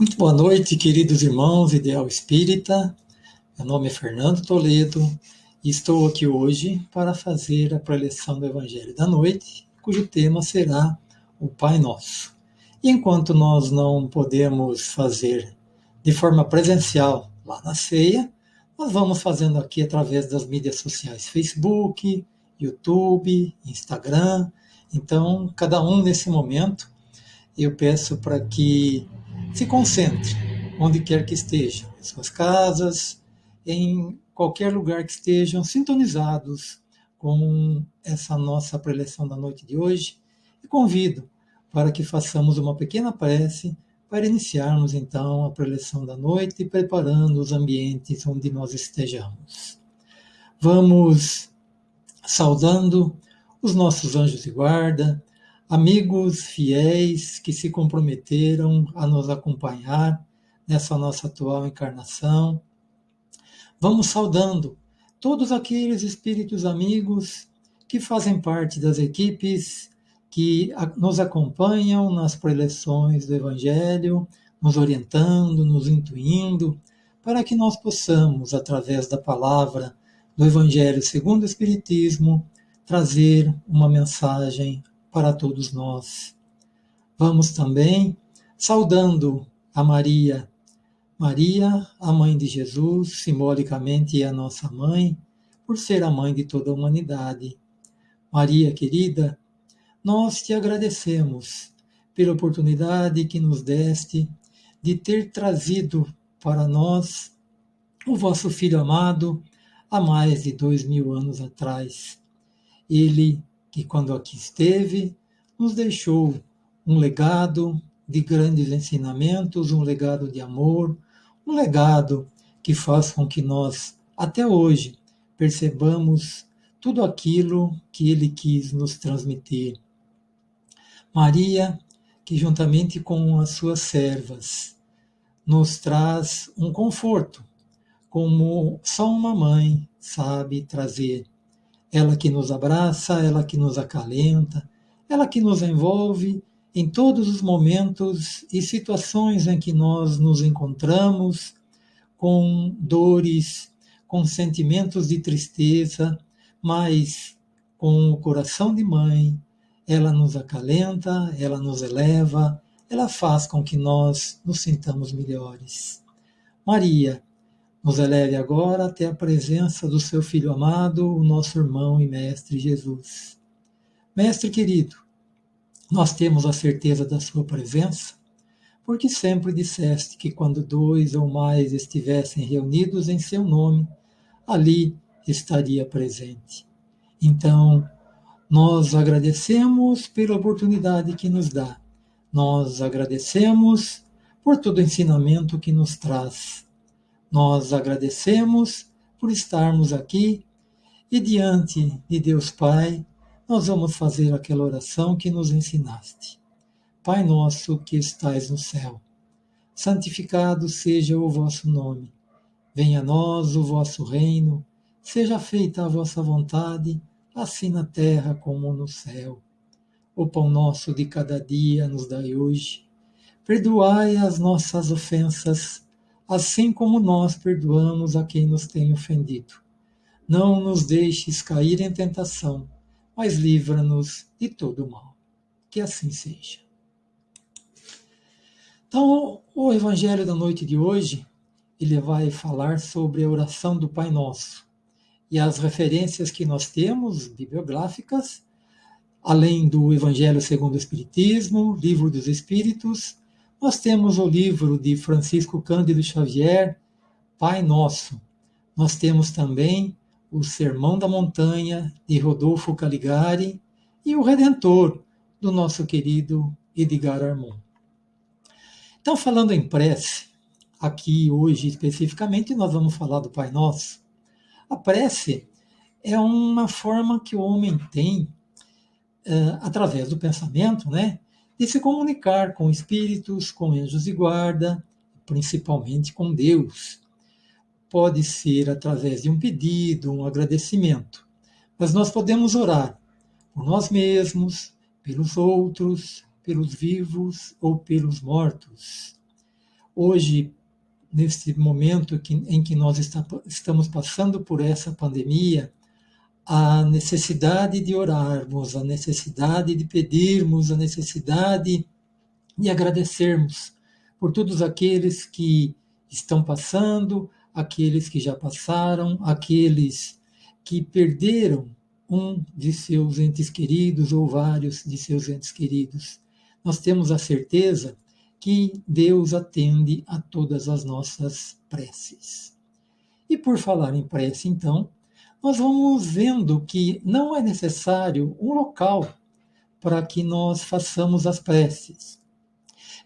Muito boa noite, queridos irmãos Ideal Espírita. Meu nome é Fernando Toledo e estou aqui hoje para fazer a preleção do Evangelho da Noite, cujo tema será o Pai Nosso. E enquanto nós não podemos fazer de forma presencial lá na ceia, nós vamos fazendo aqui através das mídias sociais Facebook, YouTube, Instagram. Então, cada um nesse momento, eu peço para que se concentre onde quer que esteja, em suas casas, em qualquer lugar que estejam sintonizados com essa nossa preleção da noite de hoje e convido para que façamos uma pequena prece para iniciarmos então a preleção da noite, preparando os ambientes onde nós estejamos. Vamos saudando os nossos anjos de guarda, amigos fiéis que se comprometeram a nos acompanhar nessa nossa atual encarnação. Vamos saudando todos aqueles espíritos amigos que fazem parte das equipes que nos acompanham nas preleções do Evangelho, nos orientando, nos intuindo, para que nós possamos, através da palavra do Evangelho segundo o Espiritismo, trazer uma mensagem para todos nós. Vamos também saudando a Maria. Maria, a mãe de Jesus, simbolicamente a nossa mãe, por ser a mãe de toda a humanidade. Maria querida, nós te agradecemos pela oportunidade que nos deste de ter trazido para nós o vosso Filho amado há mais de dois mil anos atrás. Ele que, quando aqui esteve, nos deixou um legado de grandes ensinamentos, um legado de amor, um legado que faz com que nós, até hoje, percebamos tudo aquilo que ele quis nos transmitir. Maria, que juntamente com as suas servas, nos traz um conforto, como só uma mãe sabe trazer ela que nos abraça, ela que nos acalenta, ela que nos envolve em todos os momentos e situações em que nós nos encontramos com dores, com sentimentos de tristeza, mas com o coração de mãe, ela nos acalenta, ela nos eleva, ela faz com que nós nos sintamos melhores. Maria, nos eleve agora até a presença do seu Filho amado, o nosso irmão e Mestre Jesus. Mestre querido, nós temos a certeza da Sua presença, porque sempre disseste que quando dois ou mais estivessem reunidos em Seu nome, ali estaria presente. Então, nós agradecemos pela oportunidade que nos dá, nós agradecemos por todo o ensinamento que nos traz nós agradecemos por estarmos aqui e diante de Deus Pai, nós vamos fazer aquela oração que nos ensinaste. Pai nosso que estais no céu, santificado seja o vosso nome. Venha a nós o vosso reino, seja feita a vossa vontade, assim na terra como no céu. O pão nosso de cada dia nos dai hoje. Perdoai as nossas ofensas, assim como nós perdoamos a quem nos tem ofendido. Não nos deixes cair em tentação, mas livra-nos de todo mal. Que assim seja. Então, o evangelho da noite de hoje, ele vai falar sobre a oração do Pai Nosso. E as referências que nós temos bibliográficas, além do Evangelho segundo o Espiritismo, Livro dos Espíritos, nós temos o livro de Francisco Cândido Xavier, Pai Nosso. Nós temos também o Sermão da Montanha, de Rodolfo Caligari, e o Redentor, do nosso querido Edgar Armon. Então, falando em prece, aqui hoje especificamente nós vamos falar do Pai Nosso. A prece é uma forma que o homem tem, uh, através do pensamento, né, de se comunicar com espíritos, com anjos de guarda, principalmente com Deus. Pode ser através de um pedido, um agradecimento, mas nós podemos orar por nós mesmos, pelos outros, pelos vivos ou pelos mortos. hoje, nesse momento em que nós estamos passando por essa pandemia, a necessidade de orarmos, a necessidade de pedirmos, a necessidade de agradecermos por todos aqueles que estão passando, aqueles que já passaram, aqueles que perderam um de seus entes queridos ou vários de seus entes queridos. Nós temos a certeza que Deus atende a todas as nossas preces. E por falar em prece, então, nós vamos vendo que não é necessário um local para que nós façamos as preces.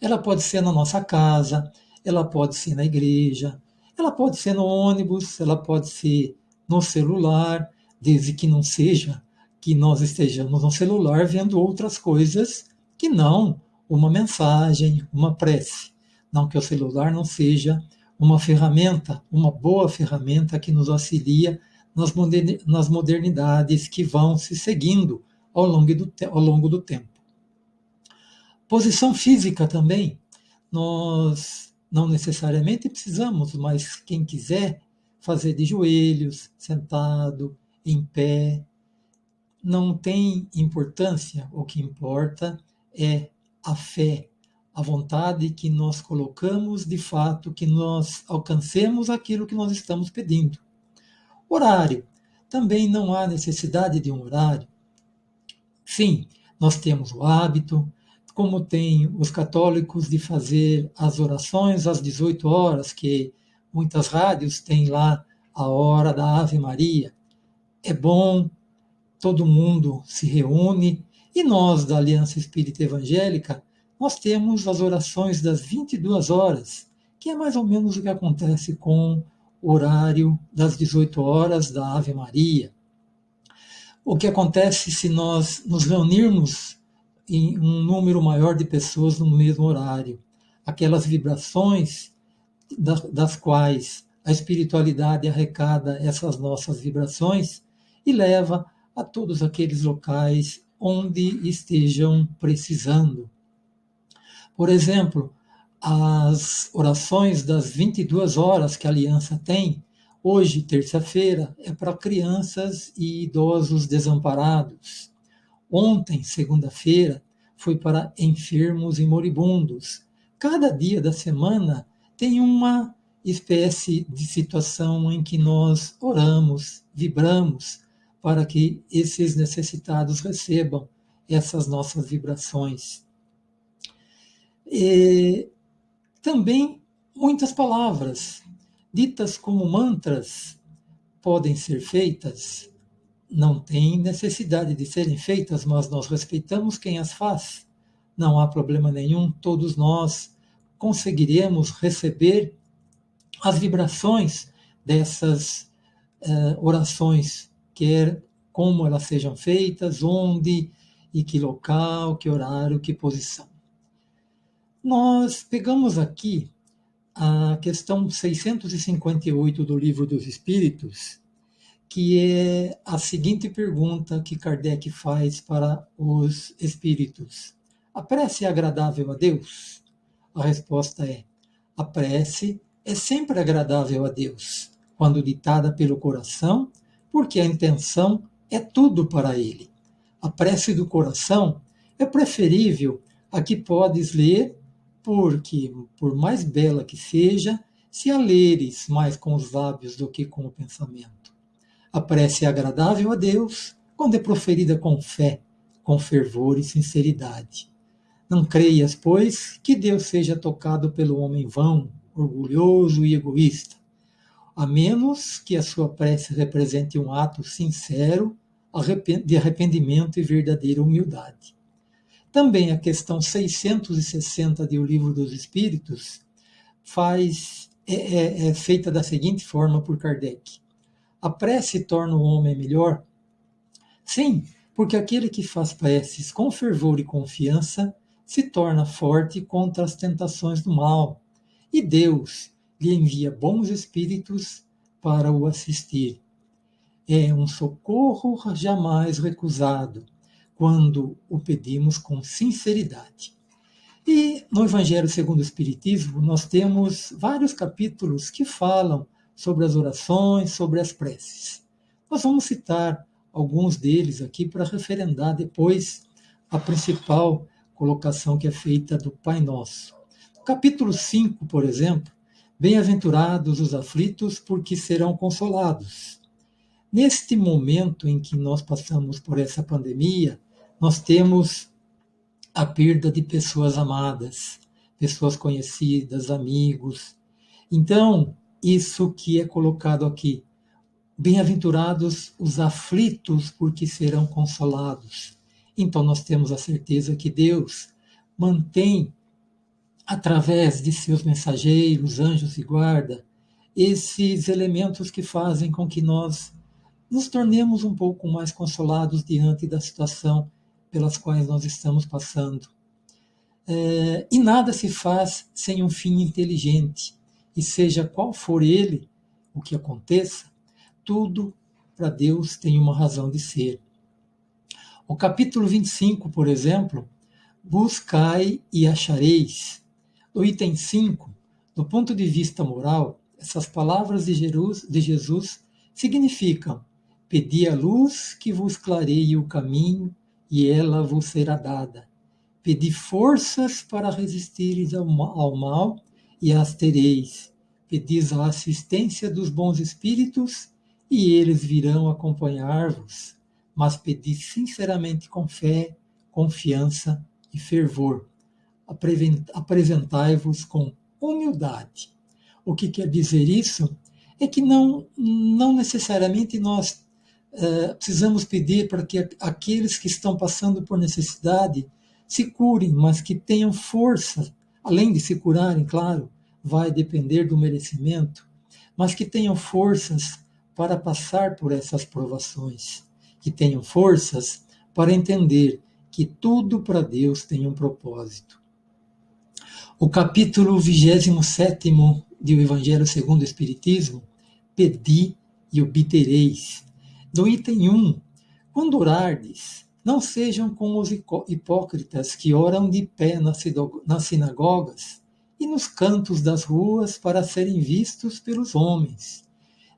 Ela pode ser na nossa casa, ela pode ser na igreja, ela pode ser no ônibus, ela pode ser no celular, desde que não seja que nós estejamos no celular vendo outras coisas que não uma mensagem, uma prece. Não que o celular não seja uma ferramenta, uma boa ferramenta que nos auxilia nas modernidades que vão se seguindo ao longo do, ao longo do tempo. Posição física também. Nós não necessariamente precisamos, mas quem quiser fazer de joelhos, sentado, em pé, não tem importância. O que importa é a fé, a vontade que nós colocamos de fato, que nós alcancemos aquilo que nós estamos pedindo. Horário. Também não há necessidade de um horário. Sim, nós temos o hábito, como tem os católicos de fazer as orações às 18 horas, que muitas rádios têm lá a hora da Ave Maria. É bom, todo mundo se reúne, e nós da Aliança Espírita Evangélica, nós temos as orações das 22 horas, que é mais ou menos o que acontece com horário das 18 horas da Ave Maria. O que acontece se nós nos reunirmos em um número maior de pessoas no mesmo horário. Aquelas vibrações das quais a espiritualidade arrecada essas nossas vibrações e leva a todos aqueles locais onde estejam precisando. Por exemplo, as orações das 22 horas que a Aliança tem, hoje, terça-feira, é para crianças e idosos desamparados. Ontem, segunda-feira, foi para enfermos e moribundos. Cada dia da semana tem uma espécie de situação em que nós oramos, vibramos, para que esses necessitados recebam essas nossas vibrações. E também muitas palavras, ditas como mantras, podem ser feitas não tem necessidade de serem feitas, mas nós respeitamos quem as faz. Não há problema nenhum, todos nós conseguiremos receber as vibrações dessas uh, orações, quer como elas sejam feitas, onde e que local, que horário, que posição. Nós pegamos aqui a questão 658 do Livro dos Espíritos, que é a seguinte pergunta que Kardec faz para os espíritos: A prece é agradável a Deus? A resposta é: a prece é sempre agradável a Deus, quando ditada pelo coração, porque a intenção é tudo para Ele. A prece do coração é preferível a que podes ler, porque, por mais bela que seja, se a leres mais com os lábios do que com o pensamento. A prece é agradável a Deus quando é proferida com fé, com fervor e sinceridade. Não creias, pois, que Deus seja tocado pelo homem vão, orgulhoso e egoísta, a menos que a sua prece represente um ato sincero de arrependimento e verdadeira humildade. Também a questão 660 do Livro dos Espíritos faz é, é, é feita da seguinte forma por Kardec a prece torna o homem melhor? Sim, porque aquele que faz preces com fervor e confiança se torna forte contra as tentações do mal, e Deus lhe envia bons espíritos para o assistir. É um socorro jamais recusado quando o pedimos com sinceridade. E no Evangelho segundo o Espiritismo, nós temos vários capítulos que falam sobre as orações, sobre as preces. Nós vamos citar alguns deles aqui para referendar depois a principal colocação que é feita do Pai Nosso. No capítulo 5, por exemplo, Bem-aventurados os aflitos, porque serão consolados. Neste momento em que nós passamos por essa pandemia, nós temos a perda de pessoas amadas, pessoas conhecidas, amigos. Então, isso que é colocado aqui. Bem-aventurados os aflitos, porque serão consolados. Então, nós temos a certeza que Deus mantém, através de seus mensageiros, anjos e guarda, esses elementos que fazem com que nós nos tornemos um pouco mais consolados diante da situação pelas quais nós estamos passando. É, e nada se faz sem um fim inteligente, e seja qual for ele, o que aconteça, tudo para Deus tem uma razão de ser. O capítulo 25, por exemplo, buscai e achareis. No item 5, do ponto de vista moral, essas palavras de Jesus significam: Pedi a luz que vos clareie o caminho e ela vos será dada. Pedi forças para resistir ao mal e as tereis. Pedis a assistência dos bons espíritos e eles virão acompanhar-vos. Mas pedi sinceramente com fé, confiança e fervor. Apresentai-vos com humildade. O que quer dizer isso? É que não, não necessariamente nós é, precisamos pedir para que aqueles que estão passando por necessidade se curem, mas que tenham força, além de se curarem, claro, vai depender do merecimento, mas que tenham forças para passar por essas provações, que tenham forças para entender que tudo para Deus tem um propósito. O capítulo 27 do Evangelho segundo o Espiritismo, Pedi e obtereis, do item 1. Quando orardes, não sejam como os hipócritas que oram de pé nas sinagogas e nos cantos das ruas para serem vistos pelos homens.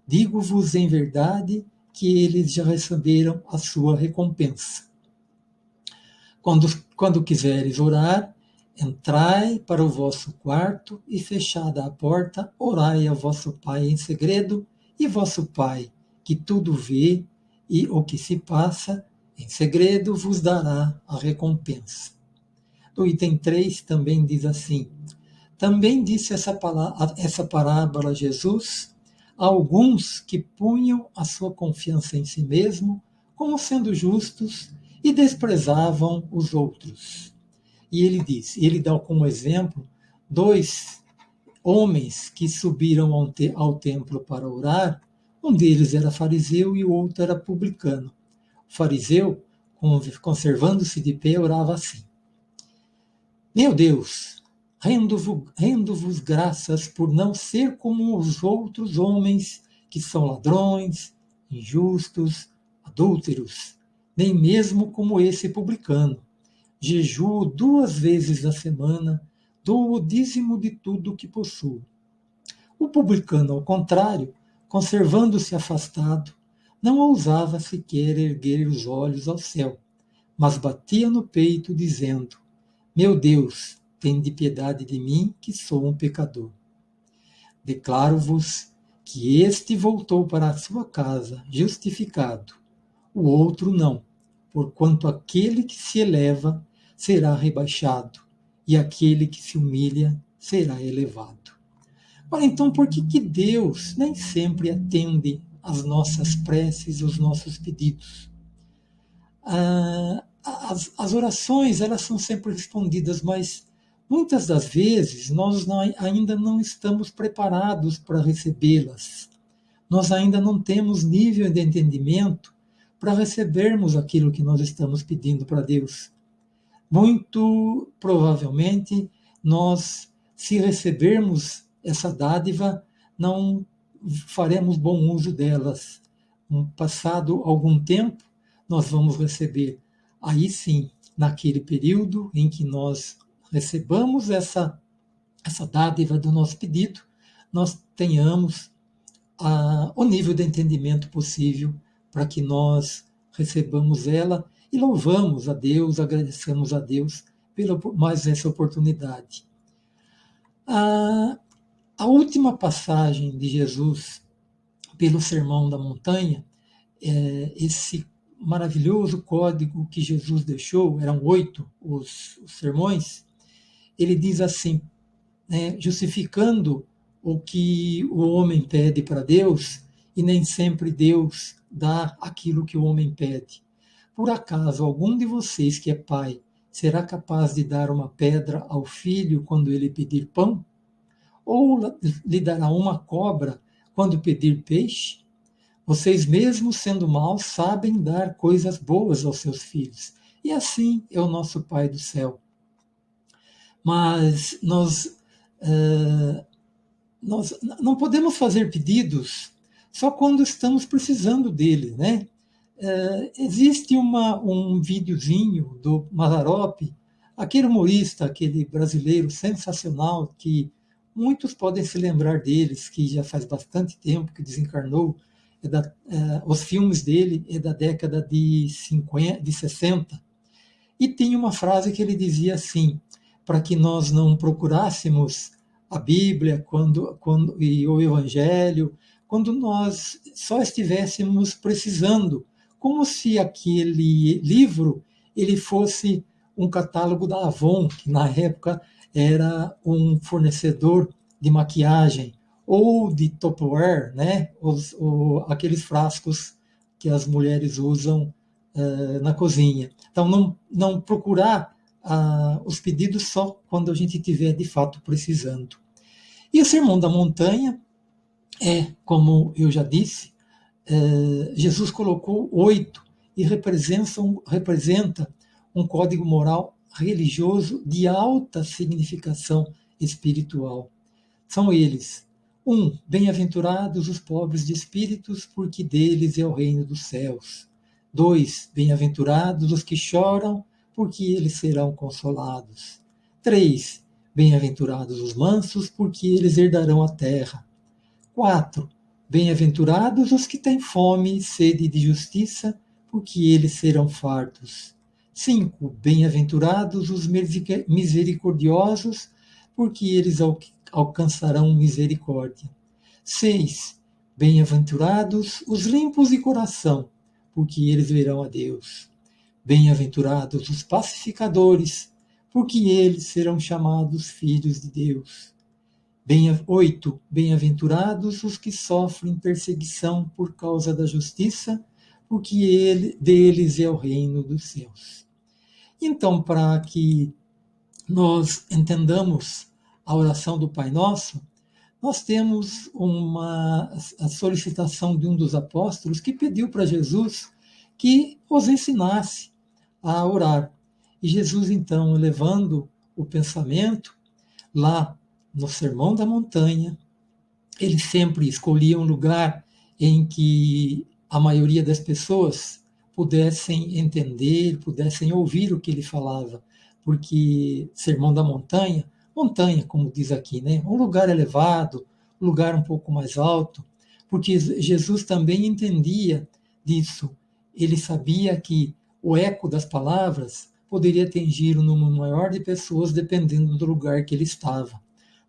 Digo-vos em verdade que eles já receberam a sua recompensa. Quando, quando quiseres orar, entrai para o vosso quarto e, fechada a porta, orai a vosso Pai em segredo, e vosso Pai, que tudo vê e o que se passa em segredo vos dará a recompensa. No item 3 também diz assim: Também disse essa, essa parábola Jesus a alguns que punham a sua confiança em si mesmo como sendo justos e desprezavam os outros. E ele diz, ele dá como exemplo dois homens que subiram ao, te, ao templo para orar um deles era fariseu e o outro era publicano. O fariseu, conservando-se de pé, orava assim: Meu Deus, rendo-vos rendo graças por não ser como os outros homens que são ladrões, injustos, adúlteros, nem mesmo como esse publicano. Jejuo duas vezes na semana, dou o dízimo de tudo que possuo. O publicano, ao contrário, conservando-se afastado, não ousava sequer erguer os olhos ao céu, mas batia no peito, dizendo: Meu Deus, tende piedade de mim, que sou um pecador. Declaro-vos que este voltou para a sua casa justificado, o outro não, porquanto aquele que se eleva será rebaixado, e aquele que se humilha será elevado. Ora, então, por que, que Deus nem sempre atende às nossas preces, os nossos pedidos? Ah, as, as, orações, elas são sempre respondidas, mas muitas das vezes nós não, ainda não estamos preparados para recebê-las. Nós ainda não temos nível de entendimento para recebermos aquilo que nós estamos pedindo para Deus. Muito provavelmente, nós, se recebermos essa dádiva, não faremos bom uso delas. Passado algum tempo, nós vamos receber. Aí sim, naquele período em que nós recebamos essa, essa dádiva do nosso pedido, nós tenhamos a, o nível de entendimento possível para que nós recebamos ela e louvamos a Deus, agradecemos a Deus pela mais essa oportunidade. A, a última passagem de Jesus pelo Sermão da Montanha, é, esse maravilhoso código que Jesus deixou, eram oito os, os sermões, ele diz assim, né, justificando o que o homem pede para Deus, e nem sempre Deus dá aquilo que o homem pede. Por acaso algum de vocês que é pai será capaz de dar uma pedra ao filho quando ele pedir pão? Ou lhe dará uma cobra quando pedir peixe? Vocês, mesmo sendo maus, sabem dar coisas boas aos seus filhos. E assim é o nosso Pai do céu. Mas nós, uh, nós não podemos fazer pedidos só quando estamos precisando dele, né? Uh, existe uma, um videozinho do Mazarop, aquele humorista, aquele brasileiro sensacional que muitos podem se lembrar deles, que já faz bastante tempo que desencarnou, é da, é, os filmes dele é da década de, 50, de 60. E tem uma frase que ele dizia assim: para que nós não procurássemos a Bíblia quando, quando, e o Evangelho, quando nós só estivéssemos precisando, como se aquele livro ele fosse um catálogo da Avon, que na época era um fornecedor de maquiagem, ou de Tupperware, né? Os, o, aqueles frascos que as mulheres usam uh, na cozinha. Então, não, não procurar uh, os pedidos só quando a gente estiver de fato precisando. E o Sermão da Montanha é, como eu já disse, uh, Jesus colocou oito e representa, representa um código moral religioso de alta significação espiritual. São eles 1. Um, Bem-aventurados os pobres de espíritos, porque deles é o reino dos céus. 2. Bem-aventurados os que choram, porque eles serão consolados. 3. Bem-aventurados os mansos, porque eles herdarão a terra. 4. Bem-aventurados os que têm fome e sede de justiça, porque eles serão fartos. 5. Bem-aventurados os misericordiosos, porque eles alcançarão misericórdia. 6. Bem-aventurados os limpos de coração, porque eles verão a Deus. Bem-aventurados os pacificadores, porque eles serão chamados filhos de Deus. Bem, 8. Bem-aventurados os que sofrem perseguição por causa da justiça, porque ele, deles é o reino dos céus. Então, para que nós entendamos a oração do Pai Nosso, nós temos uma a solicitação de um dos apóstolos que pediu para Jesus que os ensinasse a orar. E Jesus, então, levando o pensamento lá no Sermão da Montanha, ele sempre escolhia um lugar em que a maioria das pessoas pudessem entender, pudessem ouvir o que ele falava, porque Sermão da Montanha montanha, como diz aqui, né? um lugar elevado, um lugar um pouco mais alto, porque Jesus também entendia disso. Ele sabia que o eco das palavras poderia atingir um número maior de pessoas dependendo do lugar que ele estava.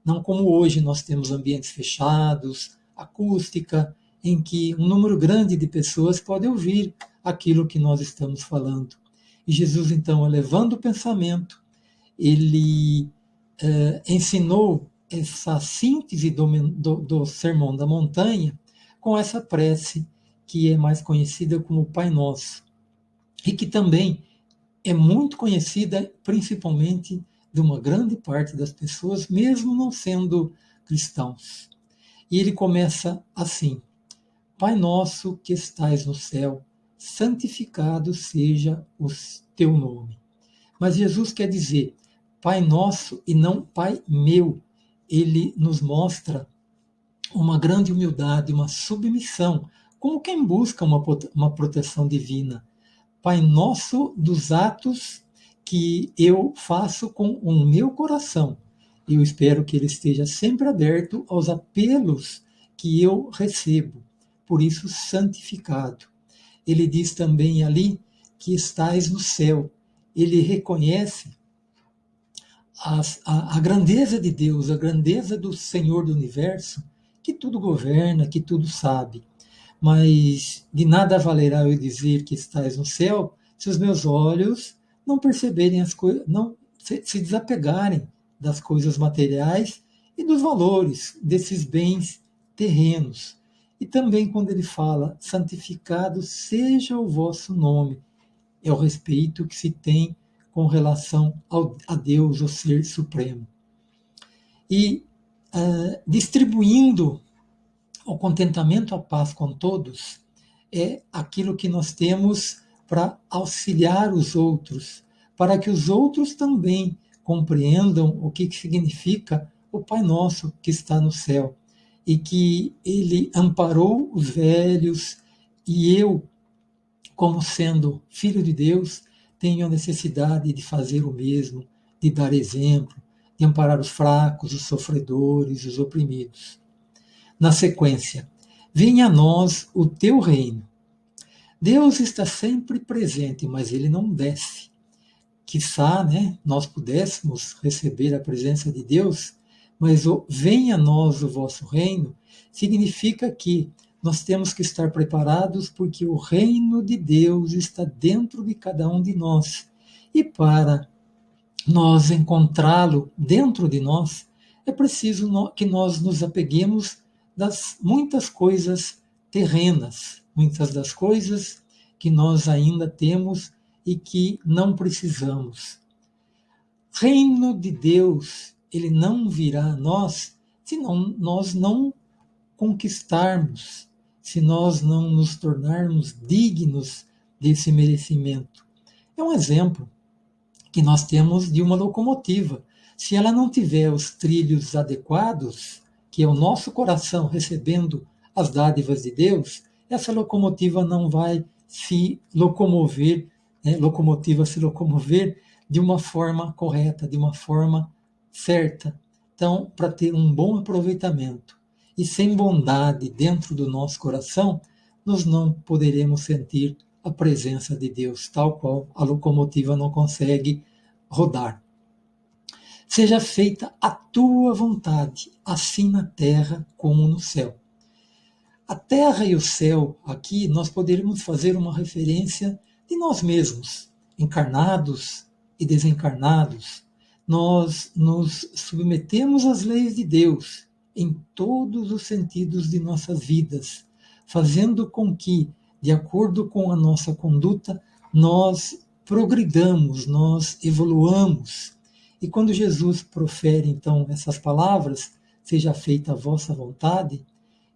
Não como hoje nós temos ambientes fechados, acústica, em que um número grande de pessoas pode ouvir aquilo que nós estamos falando. E Jesus, então, elevando o pensamento, ele eh, ensinou essa síntese do, do, do Sermão da Montanha com essa prece que é mais conhecida como Pai Nosso e que também é muito conhecida principalmente de uma grande parte das pessoas, mesmo não sendo cristãos. E ele começa assim: Pai nosso que estais no céu, santificado seja o teu nome. Mas Jesus quer dizer: Pai nosso e não Pai meu. Ele nos mostra uma grande humildade, uma submissão, como quem busca uma, uma proteção divina. Pai nosso dos atos que eu faço com o meu coração. Eu espero que ele esteja sempre aberto aos apelos que eu recebo, por isso santificado. Ele diz também ali que estais no céu. Ele reconhece as, a, a grandeza de Deus, a grandeza do Senhor do universo, que tudo governa, que tudo sabe. Mas de nada valerá eu dizer que estás no céu se os meus olhos não perceberem as coisas, não se, se desapegarem das coisas materiais e dos valores desses bens terrenos. E também quando ele fala, santificado seja o vosso nome, é o respeito que se tem com relação ao, a Deus, o Ser Supremo. E uh, distribuindo o contentamento, a paz com todos, é aquilo que nós temos para auxiliar os outros, para que os outros também compreendam o que significa o Pai Nosso que está no céu e que ele amparou os velhos e eu, como sendo filho de Deus, tenho a necessidade de fazer o mesmo, de dar exemplo, de amparar os fracos, os sofredores, os oprimidos. Na sequência, venha a nós o teu reino. Deus está sempre presente, mas ele não desce. Quizá né, nós pudéssemos receber a presença de Deus, mas o venha a nós o vosso reino significa que nós temos que estar preparados porque o reino de Deus está dentro de cada um de nós. E para nós encontrá-lo dentro de nós, é preciso que nós nos apeguemos das muitas coisas terrenas, muitas das coisas que nós ainda temos e que não precisamos. Reino de Deus, ele não virá a nós se não, nós não conquistarmos se nós não nos tornarmos dignos desse merecimento. É um exemplo que nós temos de uma locomotiva. Se ela não tiver os trilhos adequados, que é o nosso coração recebendo as dádivas de Deus, essa locomotiva não vai se locomover, né, locomotiva se locomover de uma forma correta, de uma forma certa. Então, para ter um bom aproveitamento e sem bondade dentro do nosso coração, nós não poderemos sentir a presença de Deus, tal qual a locomotiva não consegue rodar. Seja feita a tua vontade, assim na terra como no céu. A terra e o céu, aqui nós poderíamos fazer uma referência de nós mesmos, encarnados e desencarnados. Nós nos submetemos às leis de Deus em todos os sentidos de nossas vidas, fazendo com que, de acordo com a nossa conduta, nós progridamos, nós evoluamos. E quando Jesus profere então essas palavras, seja feita a vossa vontade,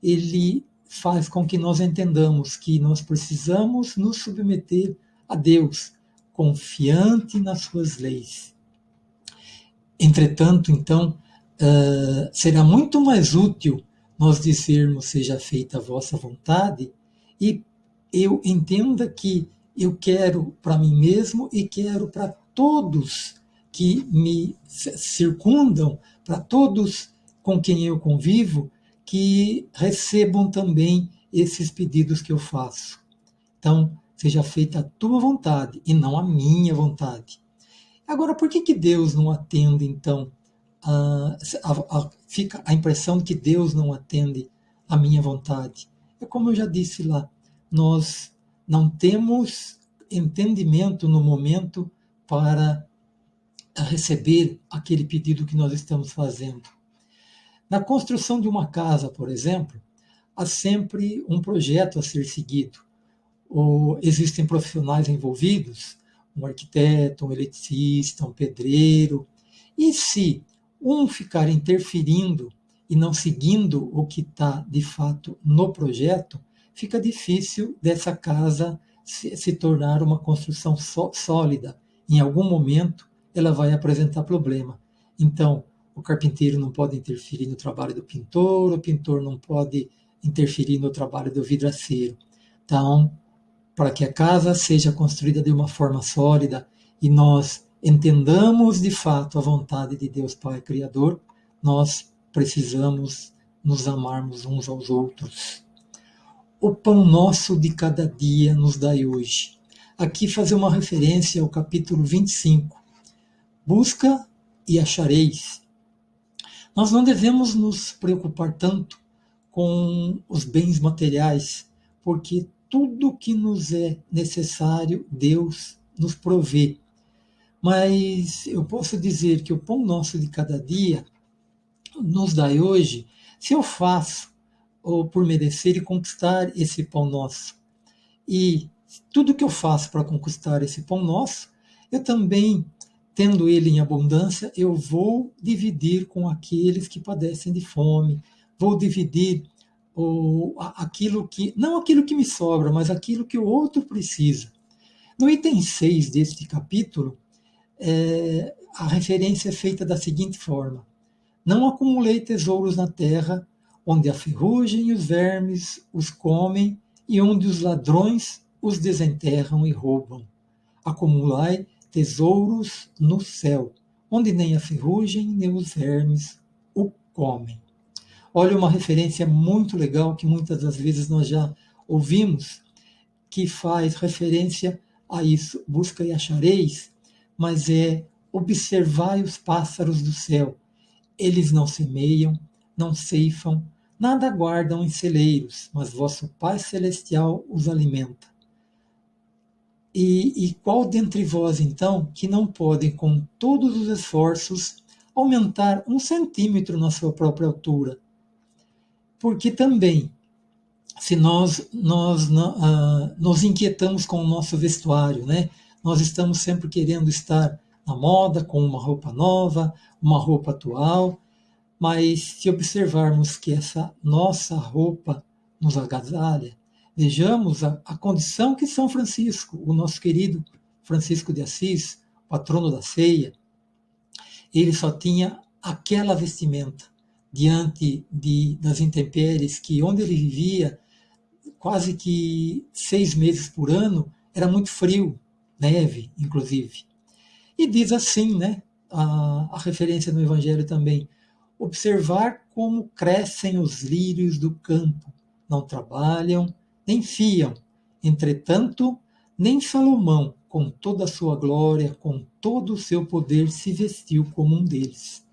ele faz com que nós entendamos que nós precisamos nos submeter a Deus, confiante nas suas leis. Entretanto, então, uh, será muito mais útil nós dizermos seja feita a vossa vontade e eu entenda que eu quero para mim mesmo e quero para todos que me circundam, para todos com quem eu convivo, que recebam também esses pedidos que eu faço. Então, seja feita a tua vontade e não a minha vontade. Agora, por que, que Deus não atende, então, a, a, fica a impressão de que Deus não atende à minha vontade. É como eu já disse lá, nós não temos entendimento no momento para receber aquele pedido que nós estamos fazendo. Na construção de uma casa, por exemplo, há sempre um projeto a ser seguido. Ou existem profissionais envolvidos, um arquiteto, um eletricista, um pedreiro. E se um ficar interferindo e não seguindo o que está de fato no projeto, fica difícil dessa casa se, se tornar uma construção sólida. Em algum momento, ela vai apresentar problema. Então, o carpinteiro não pode interferir no trabalho do pintor, o pintor não pode interferir no trabalho do vidraceiro. Então, para que a casa seja construída de uma forma sólida e nós entendamos de fato a vontade de Deus Pai Criador, nós precisamos nos amarmos uns aos outros. O pão nosso de cada dia nos dai hoje. Aqui fazer uma referência ao capítulo 25. Busca e achareis. Nós não devemos nos preocupar tanto com os bens materiais, porque tudo que nos é necessário, Deus nos provê. Mas eu posso dizer que o pão nosso de cada dia nos dá hoje, se eu faço ou por merecer e conquistar esse pão nosso. E tudo que eu faço para conquistar esse pão nosso, eu também, tendo ele em abundância, eu vou dividir com aqueles que padecem de fome, vou dividir o, aquilo que, não aquilo que me sobra, mas aquilo que o outro precisa. No item 6 deste capítulo, é, a referência é feita da seguinte forma: Não acumulei tesouros na terra, onde a ferrugem e os vermes os comem e onde os ladrões os desenterram e roubam. Acumulai tesouros no céu, onde nem a ferrugem nem os vermes o comem. Olha uma referência muito legal que muitas das vezes nós já ouvimos, que faz referência a isso. Busca e achareis, mas é observai os pássaros do céu. Eles não semeiam, não ceifam, nada guardam em celeiros, mas vosso Pai Celestial os alimenta. E, e qual dentre vós, então, que não pode, com todos os esforços, aumentar um centímetro na sua própria altura? Porque também, se nós, nós uh, nos inquietamos com o nosso vestuário, né? nós estamos sempre querendo estar na moda, com uma roupa nova, uma roupa atual, mas se observarmos que essa nossa roupa nos agasalha, vejamos a, a condição que São Francisco, o nosso querido Francisco de Assis, patrono da ceia, ele só tinha aquela vestimenta diante de, das intempéries, que onde ele vivia, quase que seis meses por ano, era muito frio, neve, inclusive. E diz assim, né, a, a referência no Evangelho também, observar como crescem os lírios do campo, não trabalham, nem fiam. Entretanto, nem Salomão, com toda a sua glória, com todo o seu poder, se vestiu como um deles.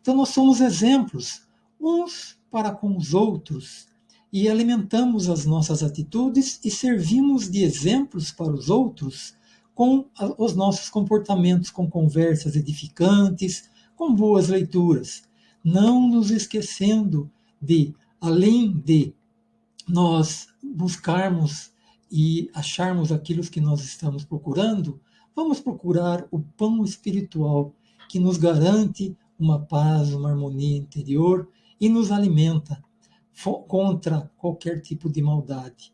Então, nós somos exemplos uns para com os outros e alimentamos as nossas atitudes e servimos de exemplos para os outros com os nossos comportamentos, com conversas edificantes, com boas leituras, não nos esquecendo de, além de nós buscarmos e acharmos aquilo que nós estamos procurando, vamos procurar o pão espiritual que nos garante uma paz, uma harmonia interior e nos alimenta contra qualquer tipo de maldade.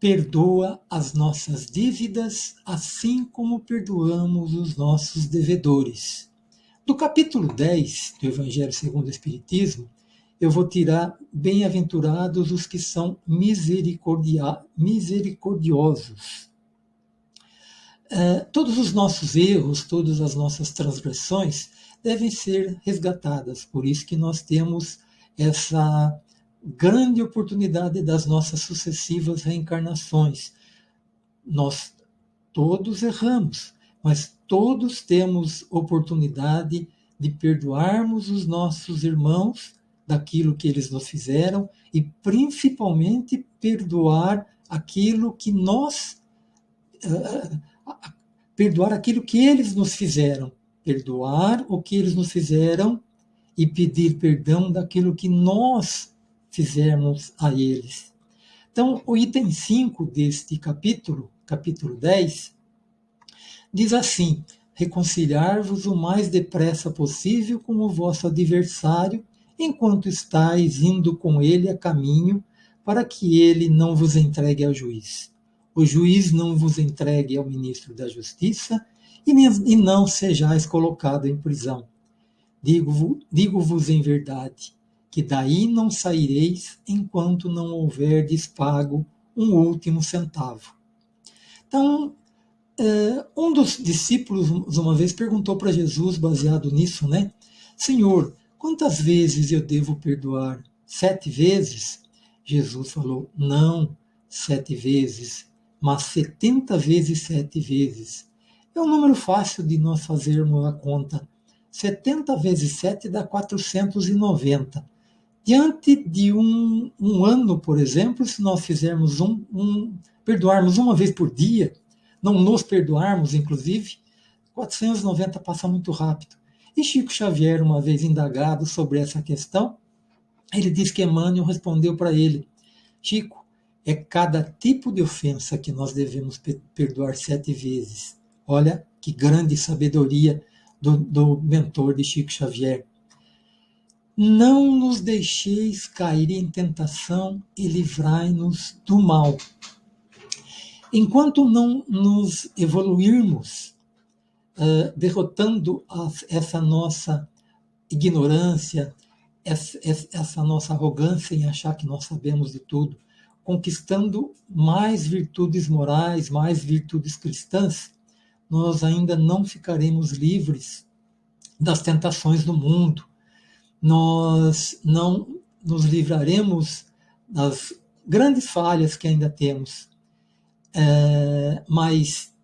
Perdoa as nossas dívidas, assim como perdoamos os nossos devedores. Do capítulo 10 do Evangelho segundo o Espiritismo, eu vou tirar bem-aventurados os que são misericordiosos. É, todos os nossos erros, todas as nossas transgressões, devem ser resgatadas. Por isso que nós temos essa grande oportunidade das nossas sucessivas reencarnações. Nós todos erramos, mas todos temos oportunidade de perdoarmos os nossos irmãos daquilo que eles nos fizeram e principalmente perdoar aquilo que nós uh, perdoar aquilo que eles nos fizeram perdoar o que eles nos fizeram e pedir perdão daquilo que nós fizemos a eles. Então, o item 5 deste capítulo, capítulo 10, diz assim: Reconciliar-vos o mais depressa possível com o vosso adversário, enquanto estáis indo com ele a caminho, para que ele não vos entregue ao juiz. O juiz não vos entregue ao ministro da Justiça, e não sejais colocado em prisão. Digo-vos digo em verdade, que daí não saireis enquanto não houverdes pago um último centavo. Então, Uh, um dos discípulos, uma vez, perguntou para Jesus, baseado nisso, né? Senhor, quantas vezes eu devo perdoar? Sete vezes? Jesus falou: Não, sete vezes, mas setenta vezes sete vezes. É um número fácil de nós fazermos a conta. 70 vezes 7 dá 490. Diante de um, um ano, por exemplo, se nós fizermos um, um, perdoarmos uma vez por dia, não nos perdoarmos, inclusive, 490 passa muito rápido. E Chico Xavier, uma vez indagado sobre essa questão, ele diz que Emmanuel respondeu para ele: Chico, é cada tipo de ofensa que nós devemos perdoar sete vezes. Olha que grande sabedoria do, do mentor de Chico Xavier. Não nos deixeis cair em tentação e livrai-nos do mal. Enquanto não nos evoluirmos, uh, derrotando essa nossa ignorância, essa, essa nossa arrogância em achar que nós sabemos de tudo, conquistando mais virtudes morais, mais virtudes cristãs, nós ainda não ficaremos livres das tentações do mundo. Nós não nos livraremos das grandes falhas que ainda temos. É, mas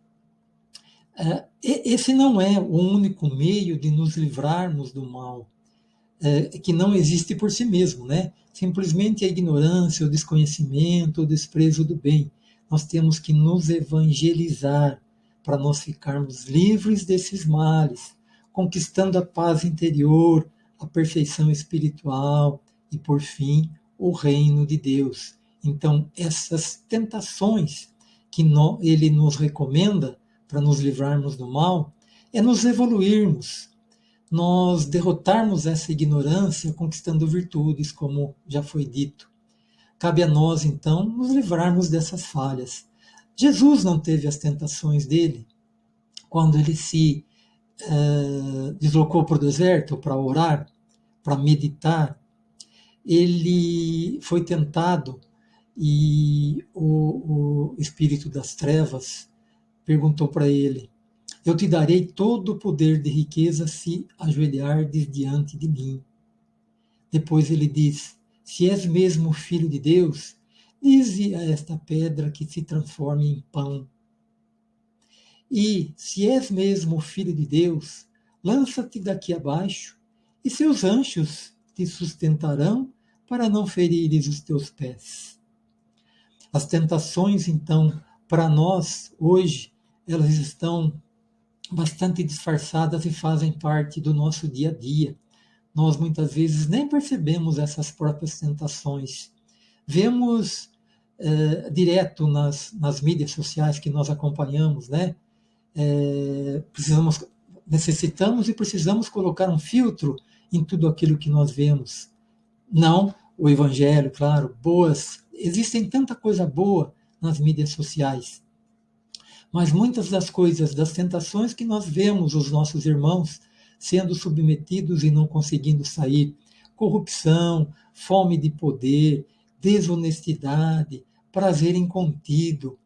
é, esse não é o único meio de nos livrarmos do mal, é, que não existe por si mesmo, né? Simplesmente a ignorância, o desconhecimento, o desprezo do bem. Nós temos que nos evangelizar, para nós ficarmos livres desses males, conquistando a paz interior, a perfeição espiritual e, por fim, o reino de Deus. Então, essas tentações que ele nos recomenda para nos livrarmos do mal é nos evoluirmos, nós derrotarmos essa ignorância conquistando virtudes, como já foi dito. Cabe a nós, então, nos livrarmos dessas falhas Jesus não teve as tentações dele quando ele se uh, deslocou para o deserto para orar, para meditar. Ele foi tentado e o, o espírito das trevas perguntou para ele: Eu te darei todo o poder de riqueza se ajoelhares diante de mim. Depois ele diz: Se és mesmo filho de Deus, Dize a esta pedra que se transforme em pão. E, se és mesmo filho de Deus, lança-te daqui abaixo, e seus anjos te sustentarão para não ferires os teus pés. As tentações, então, para nós, hoje, elas estão bastante disfarçadas e fazem parte do nosso dia a dia. Nós muitas vezes nem percebemos essas próprias tentações vemos é, direto nas, nas mídias sociais que nós acompanhamos, né? É, precisamos, necessitamos e precisamos colocar um filtro em tudo aquilo que nós vemos. Não o evangelho, claro, boas, existem tanta coisa boa nas mídias sociais. Mas muitas das coisas, das tentações que nós vemos os nossos irmãos sendo submetidos e não conseguindo sair, corrupção, fome de poder, desonestidade, prazer incontido.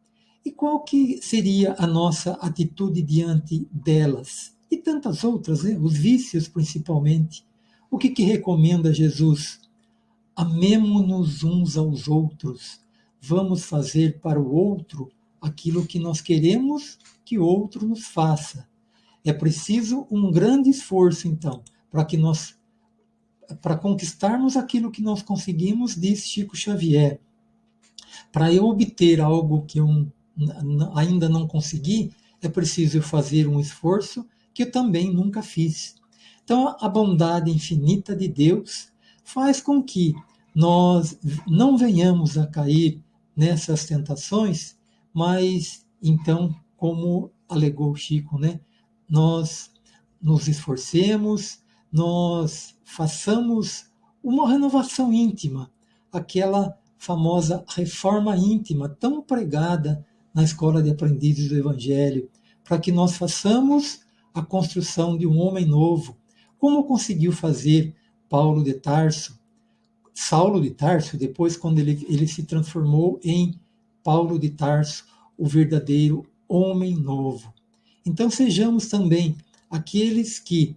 E qual que seria a nossa atitude diante delas? E tantas outras, né? os vícios principalmente. O que, que recomenda Jesus? Amemo-nos uns aos outros. Vamos fazer para o outro aquilo que nós queremos que o outro nos faça. É preciso um grande esforço, então, para que nós para conquistarmos aquilo que nós conseguimos, diz Chico Xavier. Para eu obter algo que eu ainda não consegui, é preciso fazer um esforço que eu também nunca fiz. Então, a bondade infinita de Deus faz com que nós não venhamos a cair nessas tentações, mas então, como alegou Chico, né, nós nos esforcemos, nós façamos uma renovação íntima, aquela famosa reforma íntima tão pregada na escola de aprendizes do Evangelho, para que nós façamos a construção de um homem novo, como conseguiu fazer Paulo de Tarso, Saulo de Tarso, depois quando ele, ele se transformou em Paulo de Tarso, o verdadeiro homem novo. Então sejamos também aqueles que,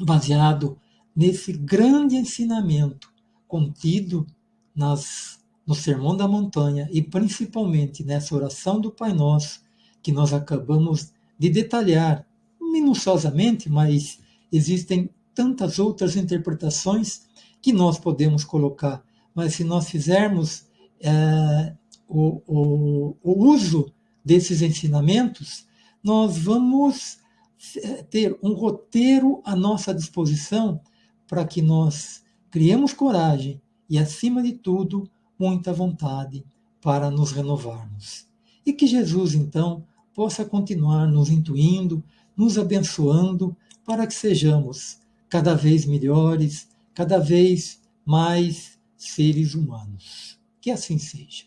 baseado nesse grande ensinamento contido nas, no Sermão da Montanha e principalmente nessa oração do Pai Nosso, que nós acabamos de detalhar minuciosamente, mas existem tantas outras interpretações que nós podemos colocar. Mas se nós fizermos é, o, o, o uso desses ensinamentos, nós vamos ter um roteiro à nossa disposição para que nós criemos coragem e, acima de tudo, muita vontade para nos renovarmos. E que Jesus, então, possa continuar nos intuindo, nos abençoando, para que sejamos cada vez melhores, cada vez mais seres humanos. Que assim seja.